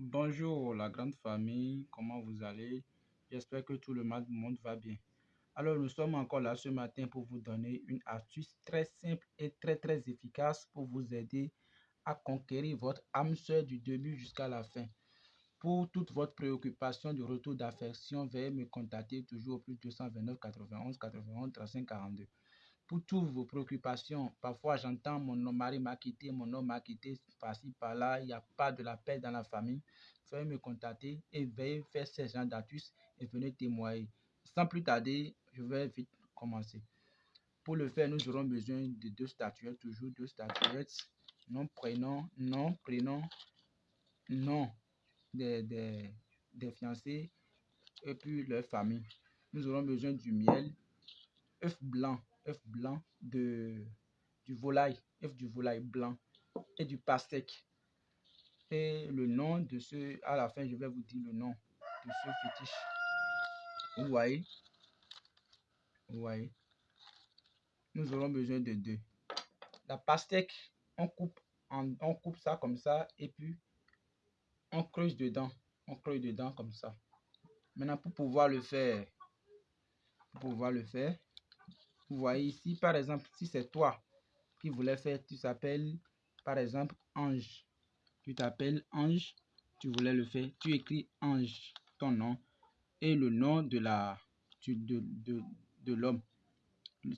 Bonjour la grande famille, comment vous allez? J'espère que tout le monde va bien. Alors nous sommes encore là ce matin pour vous donner une astuce très simple et très très efficace pour vous aider à conquérir votre âme sœur du début jusqu'à la fin. Pour toute votre préoccupation de retour d'affection, veuillez me contacter toujours au plus 229 91 91 35 42 pour toutes vos préoccupations. Parfois, j'entends mon mari m'a quitté, mon homme m'a quitté, par-ci, par-là, il n'y a pas de la paix dans la famille. Veuillez me contacter et veuillez faire ces gens d'astuces et venez témoigner. Sans plus tarder, je vais vite commencer. Pour le faire, nous aurons besoin de deux statuettes, toujours deux statuettes. Nom, prénom, nom, prénom, nom des, des, des fiancés et puis leur famille. Nous aurons besoin du miel, œuf blanc, œuf blanc de, du volaille, œuf du volaille blanc et du pastèque. Et le nom de ce, à la fin, je vais vous dire le nom de ce fétiche. Vous voyez? Vous voyez? Nous aurons besoin de deux. La pastèque, on coupe, on coupe ça comme ça et puis on creuse dedans. On creuse dedans comme ça. Maintenant, pour pouvoir le faire, pour pouvoir le faire, vous voyez ici, par exemple, si c'est toi qui voulais faire, tu t'appelles, par exemple, Ange. Tu t'appelles Ange, tu voulais le faire, tu écris Ange, ton nom, et le nom de la de, de, de l'homme.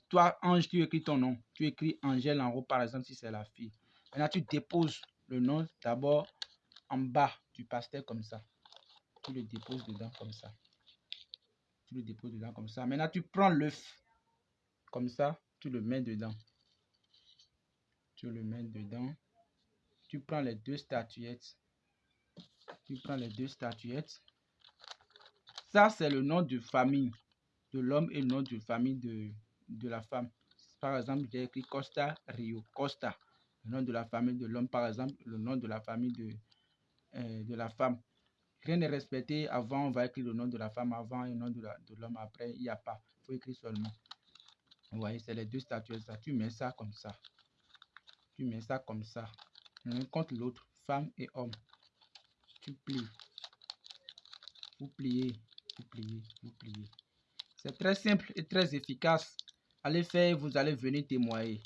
Toi, Ange, tu écris ton nom. Tu écris Angèle en haut, par exemple, si c'est la fille. Maintenant, tu déposes le nom d'abord en bas du pasteur comme ça. Tu le déposes dedans comme ça. Tu le déposes dedans comme ça. Maintenant, tu prends l'œuf comme ça, tu le mets dedans. Tu le mets dedans. Tu prends les deux statuettes. Tu prends les deux statuettes. Ça, c'est le nom de famille de l'homme et le nom de famille de, la femme. Par exemple, j'ai écrit Costa Rio. Costa, le nom de la famille de l'homme. Par exemple, le nom de la famille de, euh, de la femme. Rien n'est respecté. Avant, on va écrire le nom de la femme avant et le nom de l'homme après. Il n'y a pas. Il faut écrire seulement. Vous voyez, c'est les deux statuettes. Tu mets ça comme ça. Tu mets ça comme ça. L'un contre l'autre, femme et homme. Tu plies. Vous pliez, vous pliez, vous pliez. C'est très simple et très efficace. Allez faire, vous allez venir témoigner.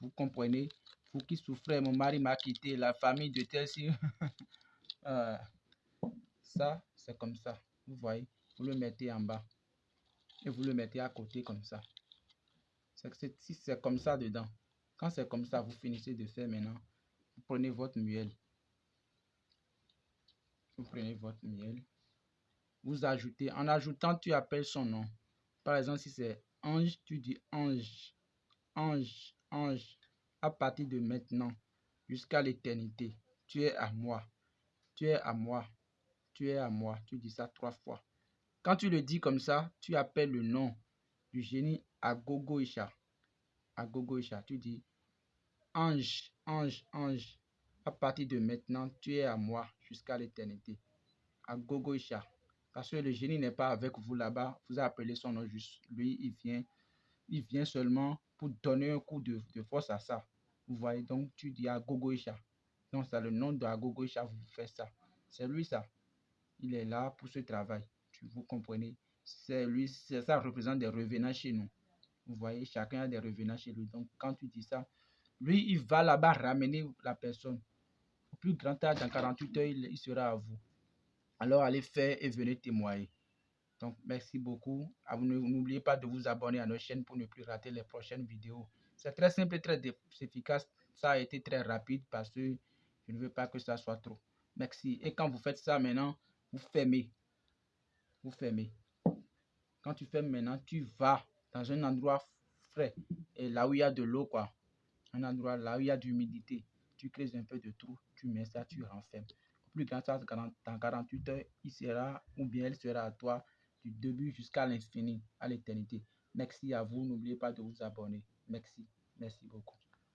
Vous comprenez? Vous qui souffrez, mon mari m'a quitté, la famille de tel si. Euh, ça, c'est comme ça. Vous voyez? Vous le mettez en bas. Et vous le mettez à côté comme ça. C'est comme ça dedans, quand c'est comme ça, vous finissez de faire maintenant. Vous prenez votre miel. Vous prenez votre miel. Vous ajoutez. En ajoutant, tu appelles son nom. Par exemple, si c'est ange, tu dis ange. Ange, ange. À partir de maintenant, jusqu'à l'éternité, tu es à moi. Tu es à moi. Tu es à moi. Tu dis ça trois fois. Quand tu le dis comme ça, tu appelles le nom du génie Agogo Isha. Agogo Isha. Tu dis Ange, ange, ange. À partir de maintenant, tu es à moi jusqu'à l'éternité. Agogo Isha. Parce que le génie n'est pas avec vous là-bas. Vous appelez son nom juste. Lui, il vient. Il vient seulement pour donner un coup de, force à ça. Vous voyez, donc tu dis Agogo Isha. Donc c'est le nom de Agogo Isha, vous faites ça. C'est lui ça. Il est là pour ce travail. Vous comprenez? C'est lui, ça représente des revenants chez nous. Vous voyez, chacun a des revenants chez lui. Donc, quand tu dis ça, lui, il va là-bas ramener la personne. Au plus grand âge, dans 48 heures, il, sera à vous. Alors, allez faire et venez témoigner. Donc, merci beaucoup. N'oubliez pas de vous abonner à notre chaîne pour ne plus rater les prochaines vidéos. C'est très simple et très efficace. Ça a été très rapide parce que je ne veux pas que ça soit trop. Merci. Et quand vous faites ça maintenant, vous fermez. Vous fermez. Quand tu fais maintenant, tu vas dans un endroit frais et là où il y a de l'eau, quoi. Un endroit là où il y a de l'humidité. Tu crées un peu de trou, tu mets ça, tu renfermes. Plus grand ça, dans 48 heures, il sera ou bien elle sera à toi du début jusqu'à l'infini, à l'éternité. Merci à vous. N'oubliez pas de vous abonner. Merci. Merci beaucoup.